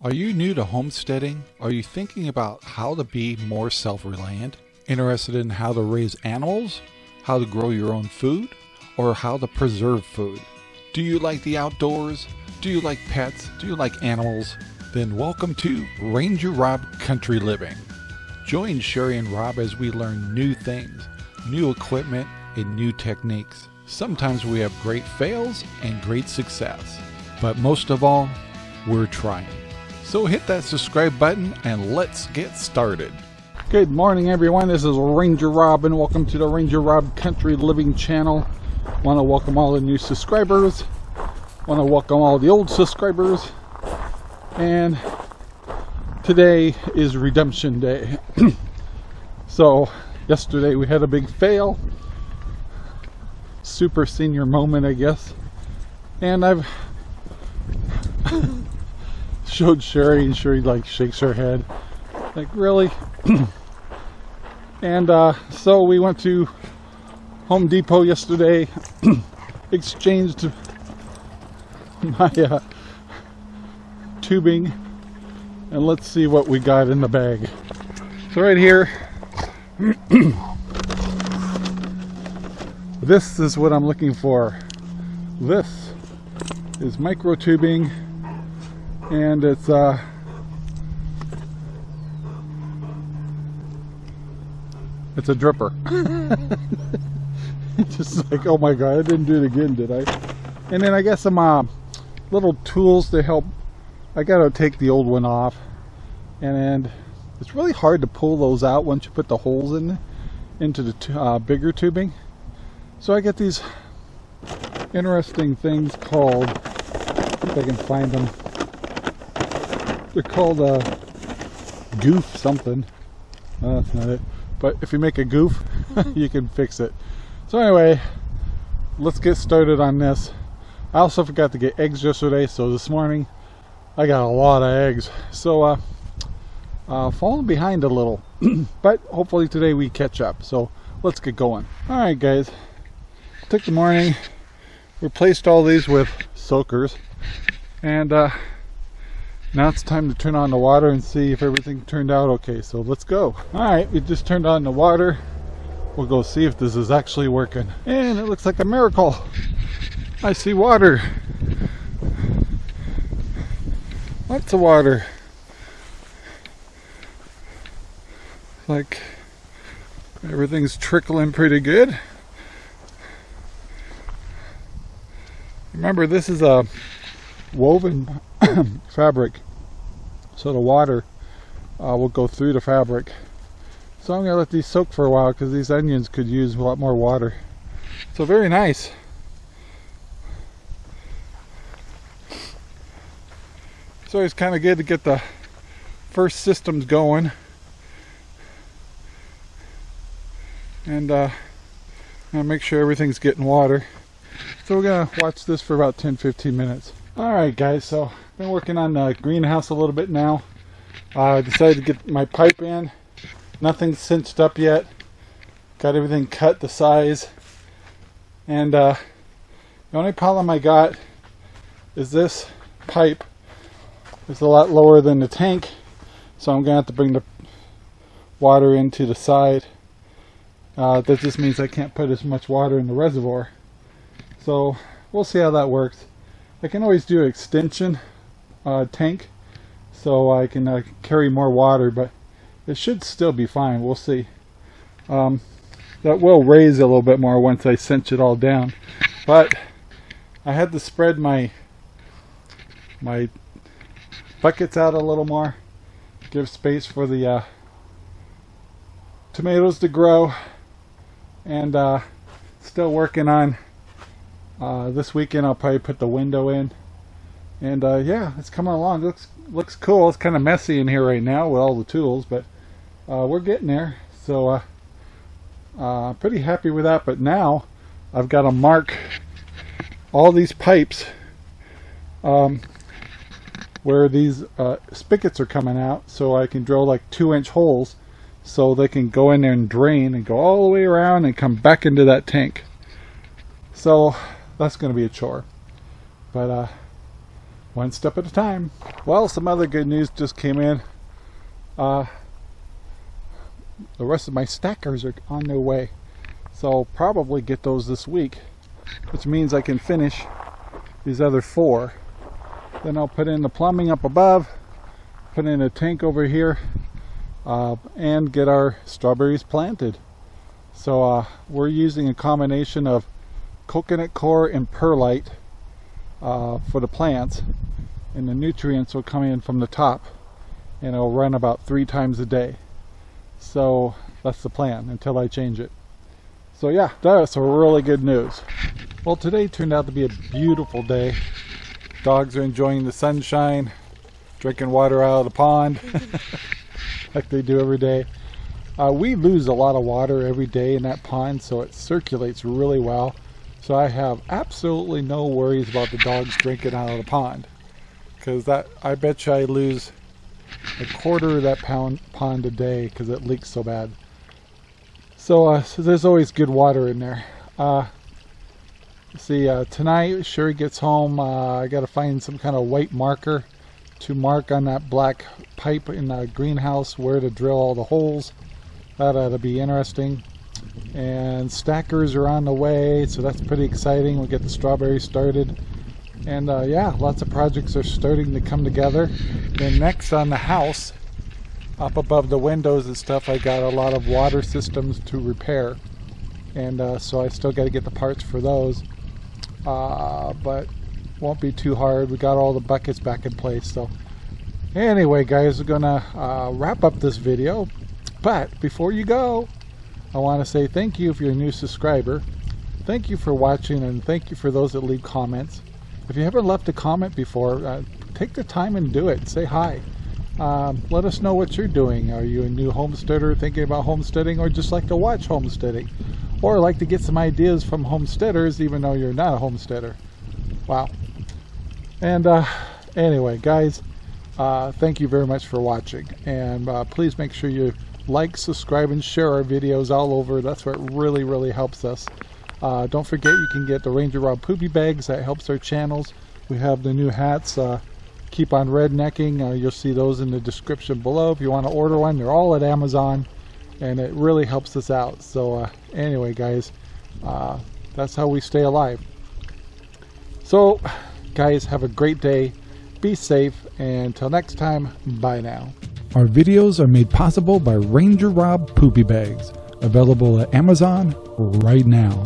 Are you new to homesteading? Are you thinking about how to be more self reliant? Interested in how to raise animals? How to grow your own food? Or how to preserve food? Do you like the outdoors? Do you like pets? Do you like animals? Then welcome to Ranger Rob Country Living. Join Sherry and Rob as we learn new things, new equipment, and new techniques. Sometimes we have great fails and great success, but most of all, we're trying. So hit that subscribe button and let's get started. Good morning everyone, this is Ranger Rob and welcome to the Ranger Rob Country Living channel. Want to welcome all the new subscribers. Want to welcome all the old subscribers. And today is redemption day. so yesterday we had a big fail. Super senior moment I guess. And I've showed Sherry and Sherry like shakes her head. Like really? And uh, so we went to Home Depot yesterday exchanged my uh, tubing and let's see what we got in the bag. So right here this is what I'm looking for. This is micro tubing and it's uh it's a dripper. Just like oh my god I didn't do it again did I? And then I got some uh, little tools to help. I gotta take the old one off. And it's really hard to pull those out once you put the holes in into the uh, bigger tubing. So I get these interesting things called if I can find them they're called a uh, goof something. No, that's not it. But if you make a goof, you can fix it. So anyway, let's get started on this. I also forgot to get eggs yesterday, so this morning I got a lot of eggs. So uh, uh falling behind a little, but hopefully today we catch up. So let's get going. All right, guys. Took the morning, replaced all these with soakers, and uh, now it's time to turn on the water and see if everything turned out okay so let's go. All right we just turned on the water. We'll go see if this is actually working. And it looks like a miracle. I see water. Lots of water. Like everything's trickling pretty good. Remember this is a woven fabric so the water uh, will go through the fabric. So I'm gonna let these soak for a while because these onions could use a lot more water. So very nice. So it's always kind of good to get the first systems going. And uh, make sure everything's getting water. So we're gonna watch this for about 10-15 minutes Alright guys, so I've been working on the greenhouse a little bit now. Uh, I uh, decided to get my pipe in. Nothing's cinched up yet. Got everything cut the size. And uh, the only problem I got is this pipe is a lot lower than the tank. So I'm going to have to bring the water into the side. Uh, that just means I can't put as much water in the reservoir. So we'll see how that works. I can always do an extension uh, tank so I can uh, carry more water but it should still be fine. We'll see. Um, that will raise a little bit more once I cinch it all down. But I had to spread my my buckets out a little more give space for the uh, tomatoes to grow and uh, still working on uh, this weekend I'll probably put the window in. And uh, yeah, it's coming along. It looks looks cool. It's kind of messy in here right now with all the tools, but uh, we're getting there. So uh, uh pretty happy with that. But now I've got to mark all these pipes um, where these uh, spigots are coming out, so I can drill like two inch holes so they can go in there and drain and go all the way around and come back into that tank. So that's going to be a chore. But uh, one step at a time. Well, some other good news just came in. Uh, the rest of my stackers are on their way. So I'll probably get those this week, which means I can finish these other four. Then I'll put in the plumbing up above, put in a tank over here, uh, and get our strawberries planted. So uh, we're using a combination of coconut coir and perlite uh, for the plants and the nutrients will come in from the top and it'll run about three times a day. So that's the plan until I change it. So yeah, that's really good news. Well, today turned out to be a beautiful day. Dogs are enjoying the sunshine, drinking water out of the pond like they do every day. Uh, we lose a lot of water every day in that pond, so it circulates really well. So I have absolutely no worries about the dogs drinking out of the pond. Because that, I bet you I lose a quarter of that pound, pond a day because it leaks so bad. So, uh, so, there's always good water in there. Uh, see, uh, tonight Sherry gets home. Uh, I got to find some kind of white marker to mark on that black pipe in the greenhouse where to drill all the holes. That ought to be interesting. And stackers are on the way, so that's pretty exciting. We'll get the strawberries started. And uh, yeah, lots of projects are starting to come together. Then next on the house, up above the windows and stuff, I got a lot of water systems to repair. And uh, so I still got to get the parts for those. Uh, but won't be too hard. We got all the buckets back in place. So anyway, guys, we're to uh, wrap up this video. But before you go, I want to say thank you if you're a new subscriber. Thank you for watching and thank you for those that leave comments. If you haven't left a comment before, uh, take the time and do it. Say hi. Um, let us know what you're doing. Are you a new homesteader thinking about homesteading or just like to watch homesteading? Or like to get some ideas from homesteaders even though you're not a homesteader. Wow. And uh, anyway, guys, uh, thank you very much for watching. And uh, please make sure you like, subscribe, and share our videos all over. That's what really, really helps us. Uh, don't forget you can get the Ranger Rob Poopy Bags. That helps our channels. We have the new hats. Uh, keep on rednecking. Uh, you'll see those in the description below. If you want to order one, they're all at Amazon. And it really helps us out. So uh, anyway, guys, uh, that's how we stay alive. So, guys, have a great day. Be safe. And until next time, bye now. Our videos are made possible by Ranger Rob Poopy Bags, available at Amazon right now.